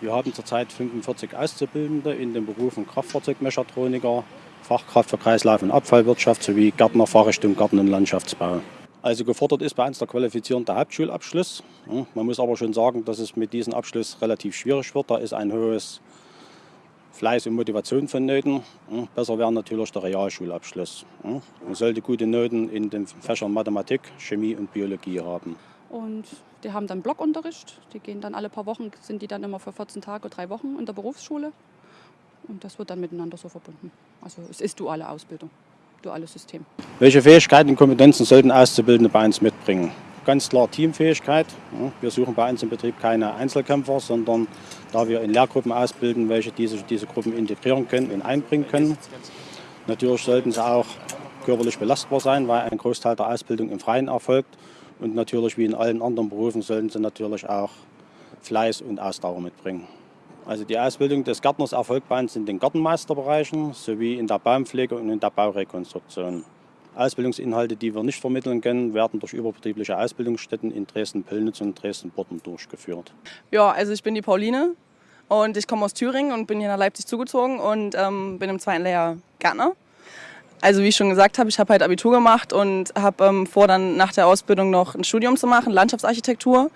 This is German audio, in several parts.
Wir haben zurzeit 45 Auszubildende in den Berufen Kraftfahrzeugmechatroniker, Fachkraft für Kreislauf- und Abfallwirtschaft sowie Gärtner, Fahrrichtung, Garten- und Landschaftsbau. Also gefordert ist bei uns der qualifizierende Hauptschulabschluss. Man muss aber schon sagen, dass es mit diesem Abschluss relativ schwierig wird. Da ist ein hohes Fleiß und Motivation vonnöten. Besser wäre natürlich der Realschulabschluss. Man sollte gute Noten in den Fächern Mathematik, Chemie und Biologie haben. Und die haben dann Blockunterricht. Die gehen dann alle paar Wochen, sind die dann immer für 14 Tage, drei Wochen in der Berufsschule. Und das wird dann miteinander so verbunden. Also es ist duale Ausbildung duales System. Welche Fähigkeiten und Kompetenzen sollten Auszubildende bei uns mitbringen? Ganz klar Teamfähigkeit. Wir suchen bei uns im Betrieb keine Einzelkämpfer, sondern da wir in Lehrgruppen ausbilden, welche diese, diese Gruppen integrieren können und einbringen können. Natürlich sollten sie auch körperlich belastbar sein, weil ein Großteil der Ausbildung im Freien erfolgt. Und natürlich wie in allen anderen Berufen sollten sie natürlich auch Fleiß und Ausdauer mitbringen. Also die Ausbildung des Gärtners erfolgt bei uns in den Gartenmeisterbereichen sowie in der Baumpflege und in der Baurekonstruktion. Ausbildungsinhalte, die wir nicht vermitteln können, werden durch überbetriebliche Ausbildungsstätten in Dresden-Pillnitz und Dresden-Bodden durchgeführt. Ja, also ich bin die Pauline und ich komme aus Thüringen und bin hier nach Leipzig zugezogen und ähm, bin im zweiten Lehrjahr Gärtner. Also wie ich schon gesagt habe, ich habe halt Abitur gemacht und habe ähm, vor, dann nach der Ausbildung noch ein Studium zu machen, Landschaftsarchitektur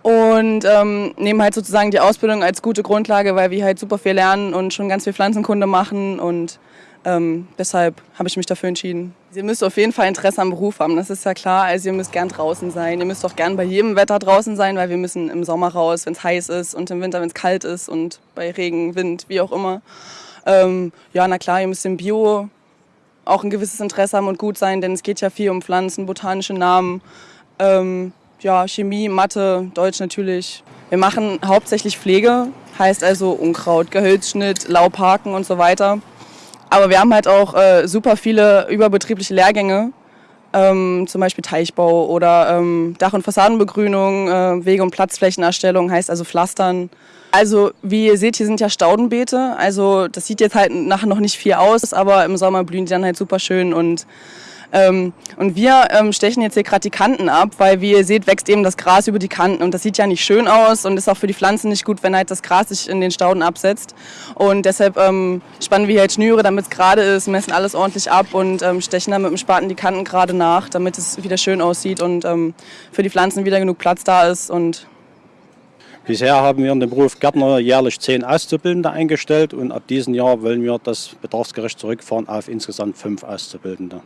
und ähm, nehmen halt sozusagen die Ausbildung als gute Grundlage, weil wir halt super viel lernen und schon ganz viel Pflanzenkunde machen und ähm, deshalb habe ich mich dafür entschieden. Ihr müsst auf jeden Fall Interesse am Beruf haben, das ist ja klar. Also ihr müsst gern draußen sein. Ihr müsst auch gern bei jedem Wetter draußen sein, weil wir müssen im Sommer raus, wenn es heiß ist und im Winter, wenn es kalt ist und bei Regen, Wind, wie auch immer. Ähm, ja, na klar, ihr müsst im Bio auch ein gewisses Interesse haben und gut sein, denn es geht ja viel um Pflanzen, botanische Namen. Ähm, ja, Chemie, Mathe, Deutsch natürlich. Wir machen hauptsächlich Pflege, heißt also Unkraut, Gehölzschnitt, Laubhaken und so weiter. Aber wir haben halt auch äh, super viele überbetriebliche Lehrgänge, ähm, zum Beispiel Teichbau oder ähm, Dach- und Fassadenbegrünung, äh, Wege- und Platzflächenerstellung, heißt also Pflastern. Also wie ihr seht, hier sind ja Staudenbeete, also das sieht jetzt halt nachher noch nicht viel aus, aber im Sommer blühen die dann halt super schön und ähm, und wir ähm, stechen jetzt hier gerade die Kanten ab, weil wie ihr seht, wächst eben das Gras über die Kanten und das sieht ja nicht schön aus und ist auch für die Pflanzen nicht gut, wenn halt das Gras sich in den Stauden absetzt. Und deshalb ähm, spannen wir hier halt Schnüre, damit es gerade ist, messen alles ordentlich ab und ähm, stechen dann mit dem Spaten die Kanten gerade nach, damit es wieder schön aussieht und ähm, für die Pflanzen wieder genug Platz da ist und Bisher haben wir in dem Beruf Gärtner jährlich zehn Auszubildende eingestellt und ab diesem Jahr wollen wir das bedarfsgerecht zurückfahren auf insgesamt fünf Auszubildende.